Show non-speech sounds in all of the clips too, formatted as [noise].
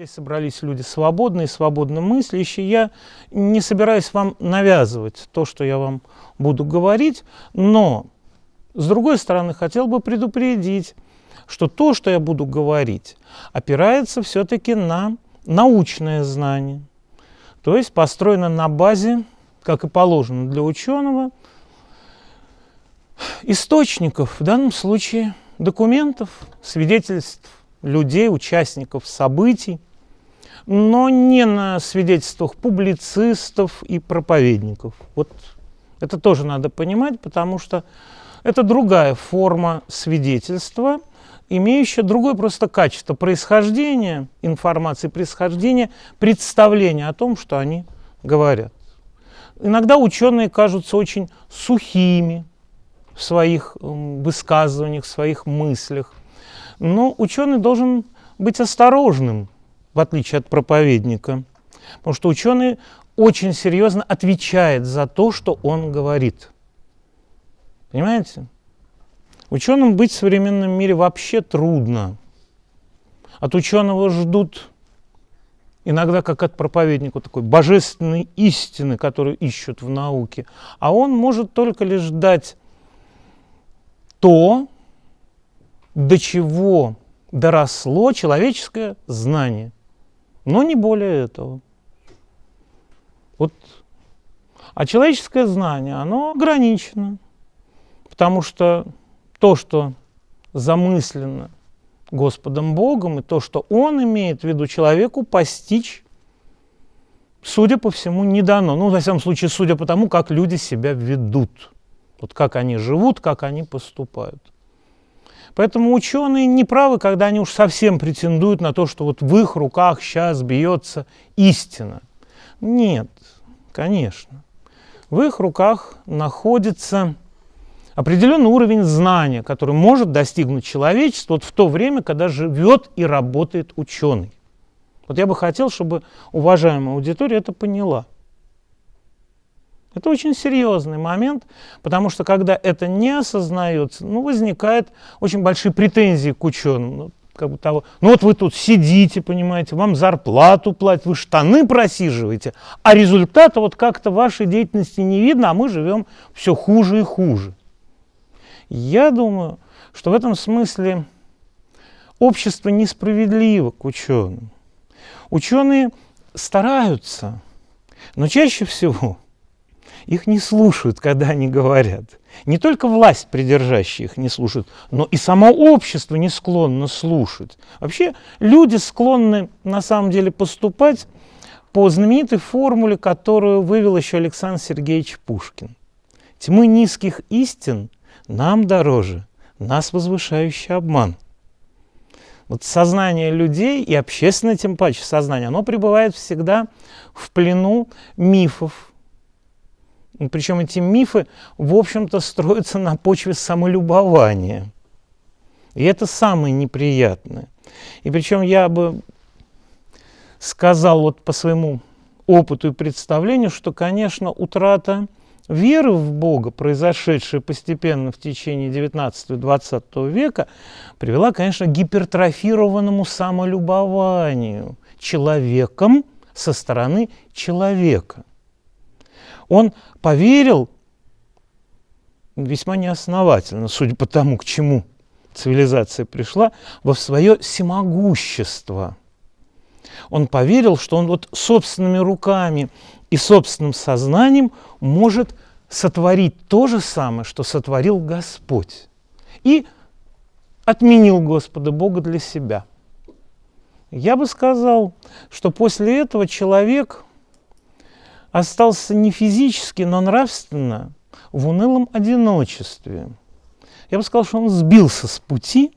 Здесь собрались люди свободные, свободно мыслящие. Я не собираюсь вам навязывать то, что я вам буду говорить, но, с другой стороны, хотел бы предупредить, что то, что я буду говорить, опирается все-таки на научное знание, то есть построено на базе, как и положено для ученого, источников, в данном случае документов, свидетельств людей, участников событий, но не на свидетельствах публицистов и проповедников. Вот это тоже надо понимать, потому что это другая форма свидетельства, имеющая другое просто качество происхождения информации, происхождения представления о том, что они говорят. Иногда ученые кажутся очень сухими в своих высказываниях, в своих мыслях. Но ученый должен быть осторожным, в отличие от проповедника, потому что ученый очень серьезно отвечает за то, что он говорит. Понимаете? Ученым быть в современном мире вообще трудно. От ученого ждут иногда, как от проповедника, такой божественной истины, которую ищут в науке. А он может только лишь дать то, до чего доросло человеческое знание, но не более этого. Вот. А человеческое знание, оно ограничено, потому что то, что замыслено Господом Богом, и то, что Он имеет в виду человеку постичь, судя по всему, не дано. Ну, во всяком случае, судя по тому, как люди себя ведут. Вот как они живут, как они поступают. Поэтому ученые не правы, когда они уж совсем претендуют на то, что вот в их руках сейчас бьется истина. Нет, конечно. В их руках находится определенный уровень знания, который может достигнуть человечество вот в то время, когда живет и работает ученый. Вот я бы хотел, чтобы уважаемая аудитория это поняла. Это очень серьезный момент, потому что когда это не осознается, ну, возникают очень большие претензии к ученым. Ну, как бы того, ну вот вы тут сидите, понимаете, вам зарплату платят, вы штаны просиживаете, а результата вот как-то вашей деятельности не видно, а мы живем все хуже и хуже. Я думаю, что в этом смысле общество несправедливо к ученым. Ученые стараются, но чаще всего их не слушают, когда они говорят. Не только власть придержащая их не слушает, но и само общество не склонно слушать. Вообще люди склонны на самом деле поступать по знаменитой формуле, которую вывел еще Александр Сергеевич Пушкин. Тьмы низких истин нам дороже, нас возвышающий обман. Вот сознание людей и общественное, тем паче сознание, оно пребывает всегда в плену мифов, причем эти мифы, в общем-то, строятся на почве самолюбования. И это самое неприятное. И причем я бы сказал вот по своему опыту и представлению, что, конечно, утрата веры в Бога, произошедшая постепенно в течение 19-20 века, привела, конечно, к гипертрофированному самолюбованию человеком со стороны человека. Он поверил весьма неосновательно, судя по тому, к чему цивилизация пришла, во свое всемогущество. Он поверил, что он вот собственными руками и собственным сознанием может сотворить то же самое, что сотворил Господь. И отменил Господа Бога для себя. Я бы сказал, что после этого человек остался не физически, но нравственно в унылом одиночестве. Я бы сказал, что он сбился с пути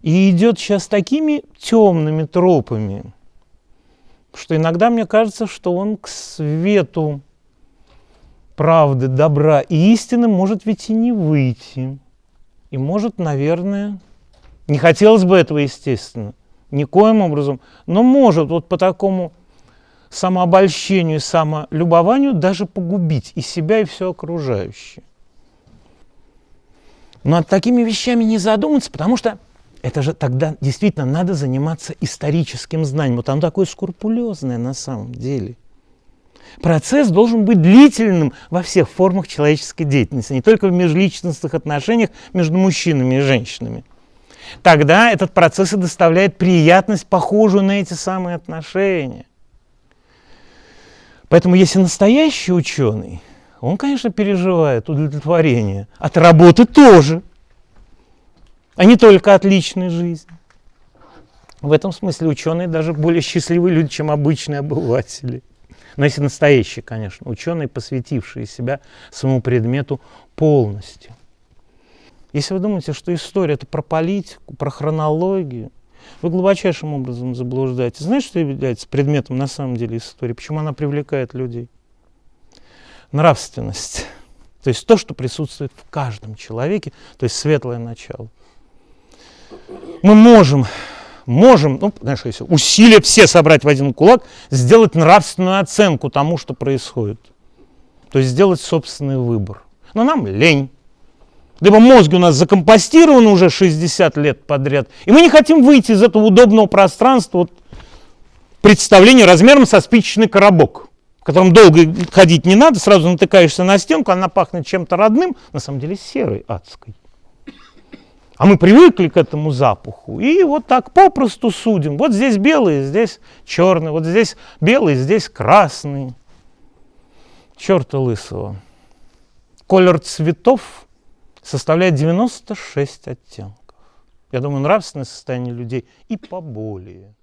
и идет сейчас такими темными тропами, что иногда мне кажется, что он к свету правды, добра и истины может ведь и не выйти. И может, наверное, не хотелось бы этого, естественно, никоим образом, но может вот по такому самообольщению и самолюбованию даже погубить и себя, и все окружающее. Но над такими вещами не задуматься, потому что это же тогда действительно надо заниматься историческим знанием. Вот оно такое скрупулезное на самом деле. Процесс должен быть длительным во всех формах человеческой деятельности, не только в межличностных отношениях между мужчинами и женщинами. Тогда этот процесс и доставляет приятность, похожую на эти самые отношения. Поэтому если настоящий ученый, он, конечно, переживает удовлетворение от работы тоже – а не только от личной жизни. В этом смысле ученые даже более счастливые люди, чем обычные обыватели. Но если настоящие, конечно, ученые, посвятившие себя своему предмету полностью. Если вы думаете, что история это про политику, про хронологию, вы глубочайшим образом заблуждаетесь. Знаете, что является предметом на самом деле истории? Почему она привлекает людей? Нравственность. [laughs] То есть то, что присутствует в каждом человеке, то есть светлое начало мы можем, можем, ну, знаешь, если усилия все собрать в один кулак, сделать нравственную оценку тому, что происходит. То есть сделать собственный выбор. Но нам лень. Либо мозги у нас закомпостированы уже 60 лет подряд, и мы не хотим выйти из этого удобного пространства вот, представления размером со спичечный коробок, в котором долго ходить не надо, сразу натыкаешься на стенку, она пахнет чем-то родным, на самом деле серой, адской. А мы привыкли к этому запаху. И вот так попросту судим. Вот здесь белый, здесь черный. Вот здесь белый, здесь красный. Черта лысого. Колер цветов составляет 96 оттенков. Я думаю, нравственное состояние людей и поболее.